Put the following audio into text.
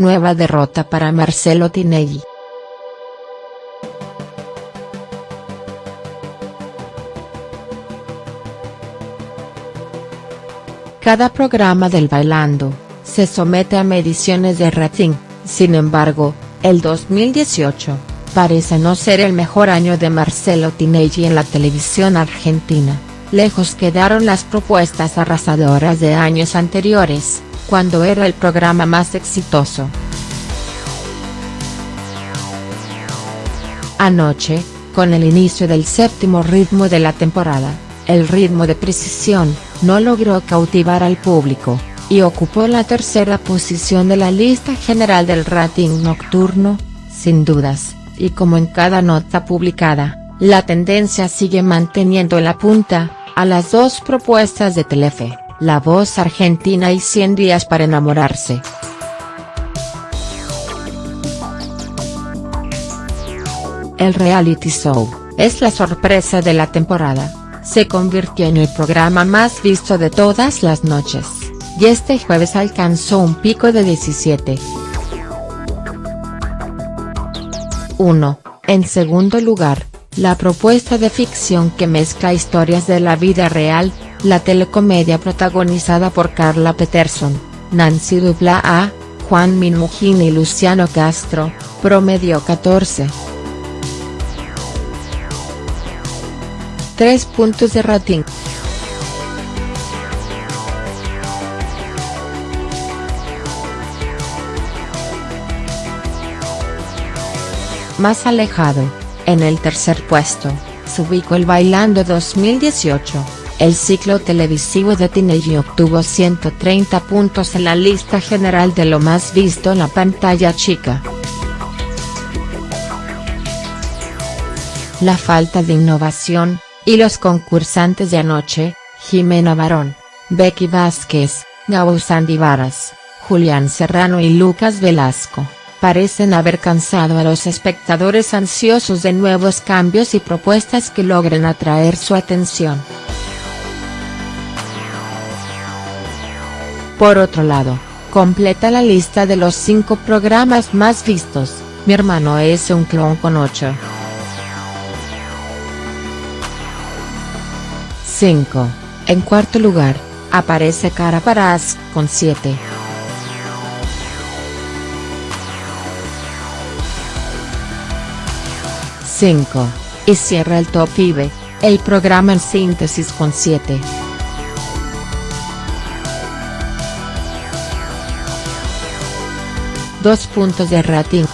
Nueva derrota para Marcelo Tinelli. Cada programa del Bailando, se somete a mediciones de rating, sin embargo, el 2018, parece no ser el mejor año de Marcelo Tinelli en la televisión argentina, lejos quedaron las propuestas arrasadoras de años anteriores, cuando era el programa más exitoso. Anoche, con el inicio del séptimo ritmo de la temporada, el ritmo de precisión, no logró cautivar al público, y ocupó la tercera posición de la lista general del rating nocturno, sin dudas, y como en cada nota publicada, la tendencia sigue manteniendo en la punta, a las dos propuestas de Telefe. La Voz Argentina y 100 días para enamorarse. El reality show, es la sorpresa de la temporada, se convirtió en el programa más visto de todas las noches, y este jueves alcanzó un pico de 17. 1. En segundo lugar, la propuesta de ficción que mezcla historias de la vida real, la telecomedia protagonizada por Carla Peterson, Nancy Dupla Juan Minujín y Luciano Castro, promedió 14. 3 puntos de rating. Más alejado, en el tercer puesto, se ubicó el Bailando 2018 el ciclo televisivo de Tinelli obtuvo 130 puntos en la lista general de lo más visto en la pantalla chica. La falta de innovación, y los concursantes de anoche, Jimena Barón, Becky Vázquez, Gabo Varas, Julián Serrano y Lucas Velasco, parecen haber cansado a los espectadores ansiosos de nuevos cambios y propuestas que logren atraer su atención. Por otro lado, completa la lista de los 5 programas más vistos, Mi hermano es un clon con 8. 5. En cuarto lugar, aparece Cara Paraz, con 7. «5. Y cierra el Top IBE, el programa en síntesis con 7. 2 puntos de rating.